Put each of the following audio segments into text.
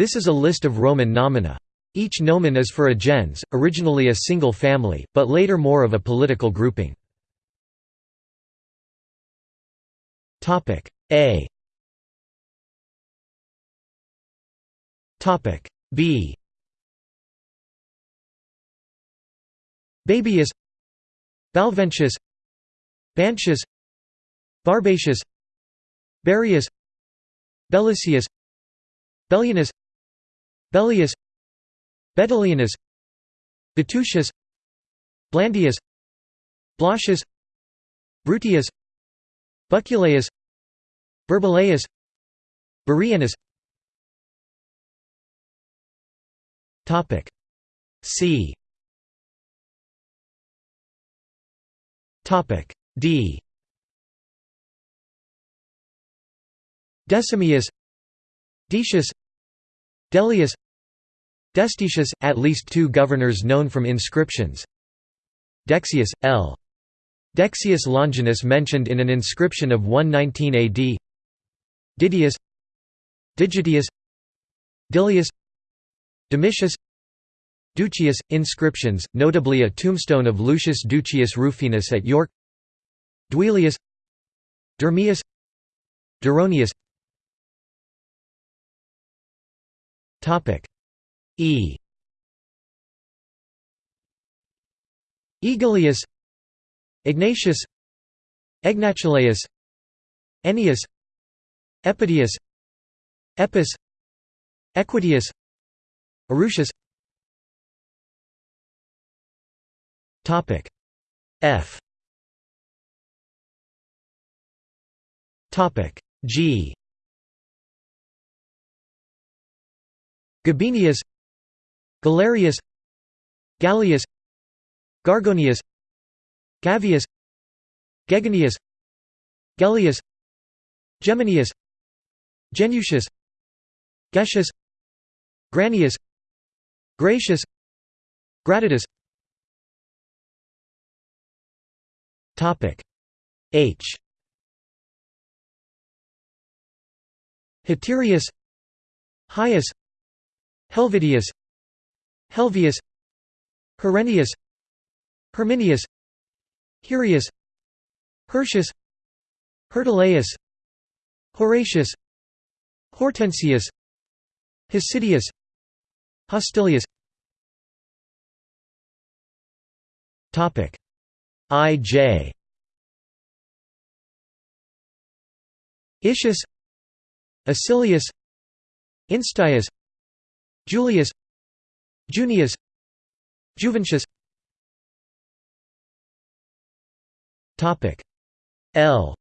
This is a list of Roman nomina. Each nomen is for a gens, originally a single family, but later more of a political grouping. A B Babius Balventius Bantius Barbatius Barius Bellicius Bellianus Bellius Betilianus Betusius Blandius Blasius Brutius Buculaeus Burbulaeus Burianus Topic C. Topic D. Decimius Decius Delius Destitius, at least two governors known from inscriptions. Dexius, L. Dexius Longinus mentioned in an inscription of 119 AD Didius. Digitius. Dilius. Domitius. Ducius, inscriptions, notably a tombstone of Lucius Ducius Rufinus at York. Duilius. Durmius Duronius E. Egilius Egnatius Egnatulaeus Ennius Epidius Epis Equitius Erucius Topic F. Topic G. Gabinius Galerius Gallius Gargonius Gavius Gegonius Gellius Geminius Genucius Gesius Granius Gratius Gratidius. Topic H. Haterius Heius Helvidius Helvius Herennius Herminius Herius Hirtius Hirtilaeus Horatius Hortensius Hosidius Hostilius Topic I.J. Icius Icilius Instius Julius Junius Juventius Topic L.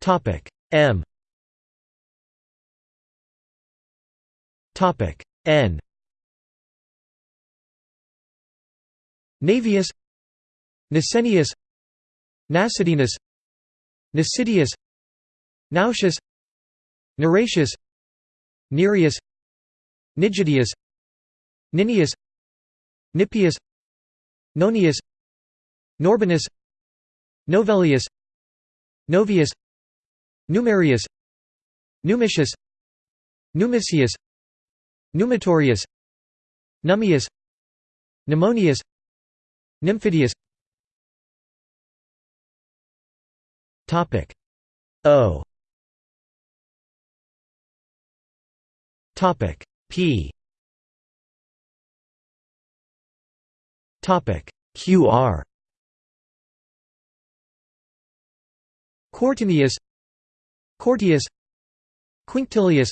Topic M. Topic N. Navius Nasenius Nasidinus Nasidius Nausius Neratius Nerius Nigidius Ninius Nipius Nonius Norbanus Novellius Novius Numerius Numicius Numicius Numitorius Nummius Numonius Nymphidius. Topic O Topic P. Topic QR Quartinius Quartius Quinctilius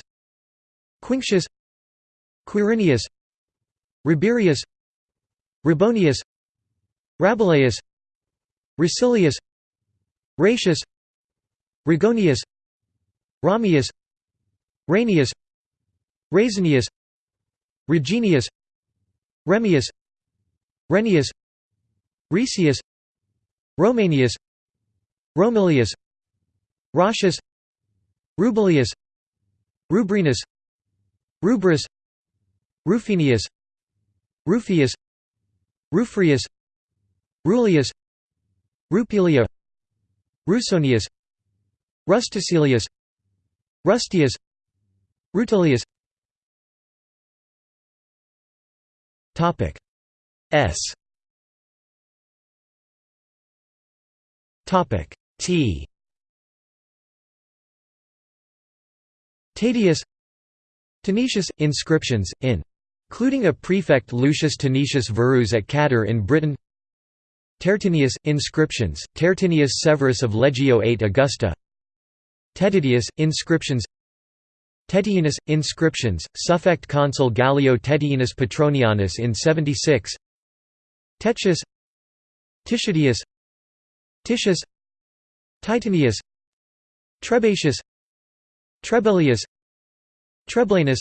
Quinctius Quirinius Rabirius Rabonius Rabelaeus Racilius Ratius Rigonius Ramius Ranius Razinius Reginius Remius Renius Resius Romanius Romilius Ratius Rubilius Rubrinus Rubrius Rufinius Rufius Rufrius Rulius Rupilia Rusonius Rusticilius Rustius Rutilius Topic. S. Topic. T. Tatius Tanetius inscriptions in. Including a prefect Lucius Tanetius Verus at Cadder in Britain. Tertinius inscriptions Tertinius Severus of Legio 8 Augusta. Tetidius inscriptions Tettienus inscriptions suffect consul Galeo Tettienus Petronianus in 76 Tetius. Titidius Titius. Titinius Trebatius. Trebellius. Treblanus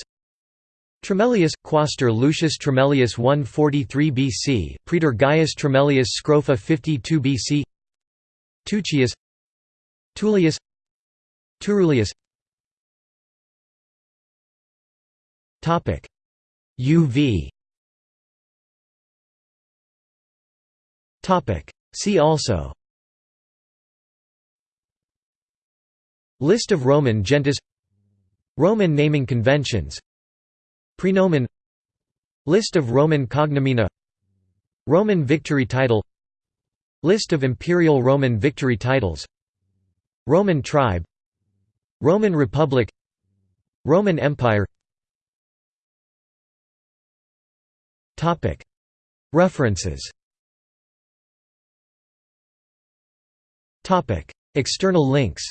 Tremellius, Quaestor Lucius Tremellius 143 BC, Praetor Gaius Tremellius Scrofa 52 BC Tuccius Tullius. Turulius Topic. UV Topic. See also. List of Roman gentes Roman naming conventions. Praenomen List of Roman cognomina Roman victory title. List of Imperial Roman victory titles. Roman tribe. Roman Republic. Roman Empire References. External links